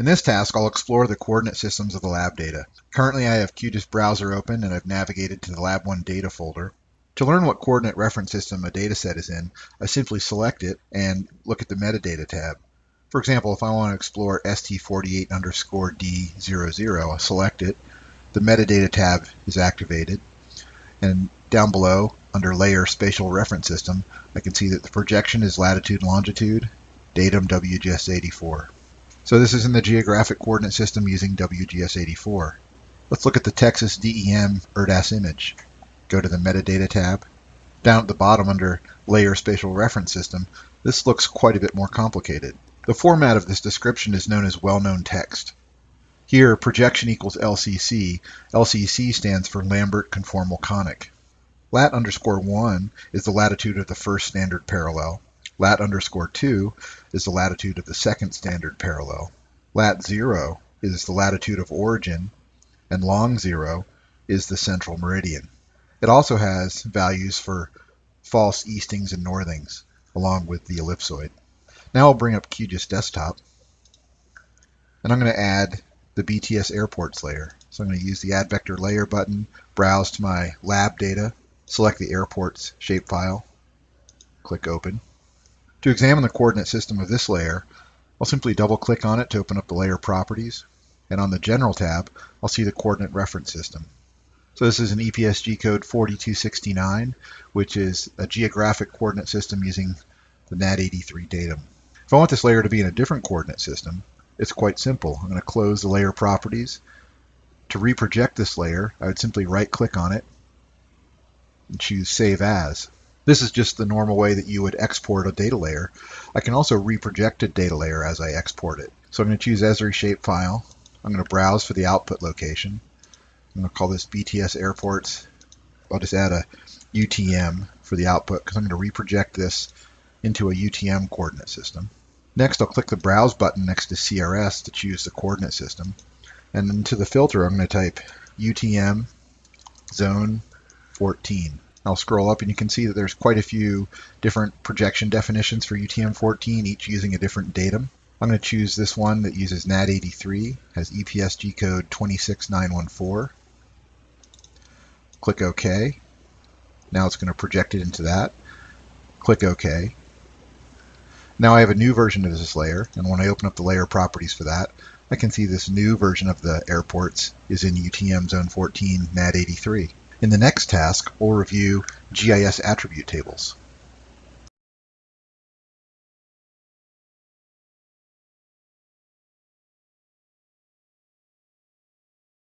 In this task, I'll explore the coordinate systems of the lab data. Currently, I have QGIS browser open and I've navigated to the Lab 1 data folder. To learn what coordinate reference system a dataset is in, I simply select it and look at the metadata tab. For example, if I want to explore ST48 underscore D00, I'll select it. The metadata tab is activated. And down below, under Layer Spatial Reference System, I can see that the projection is latitude and longitude, datum WGS84. So this is in the geographic coordinate system using WGS84. Let's look at the Texas DEM ERDAS image. Go to the Metadata tab. Down at the bottom under Layer Spatial Reference System, this looks quite a bit more complicated. The format of this description is known as well-known text. Here, projection equals LCC. LCC stands for Lambert Conformal Conic. Lat underscore 1 is the latitude of the first standard parallel. Lat underscore 2 is the latitude of the second standard parallel. Lat 0 is the latitude of origin, and long 0 is the central meridian. It also has values for false eastings and northings, along with the ellipsoid. Now I'll bring up QGIS Desktop, and I'm going to add the BTS airports layer. So I'm going to use the Add Vector Layer button, browse to my lab data, select the airports shapefile, click Open. To examine the coordinate system of this layer, I'll simply double click on it to open up the layer properties. And on the General tab, I'll see the coordinate reference system. So this is an EPSG code 4269, which is a geographic coordinate system using the NAD83 datum. If I want this layer to be in a different coordinate system, it's quite simple. I'm going to close the layer properties. To reproject this layer, I would simply right click on it and choose Save As. This is just the normal way that you would export a data layer. I can also reproject a data layer as I export it. So I'm going to choose Esri shapefile. I'm going to browse for the output location. I'm going to call this BTS airports. I'll just add a UTM for the output because I'm going to reproject this into a UTM coordinate system. Next, I'll click the Browse button next to CRS to choose the coordinate system. And into the filter, I'm going to type UTM zone 14. I'll scroll up and you can see that there's quite a few different projection definitions for UTM-14, each using a different datum. I'm going to choose this one that uses NAD83, has EPSG code 26914. Click OK. Now it's going to project it into that. Click OK. Now I have a new version of this layer, and when I open up the layer properties for that, I can see this new version of the airports is in UTM Zone 14 NAD83. In the next task, we'll review GIS attribute tables.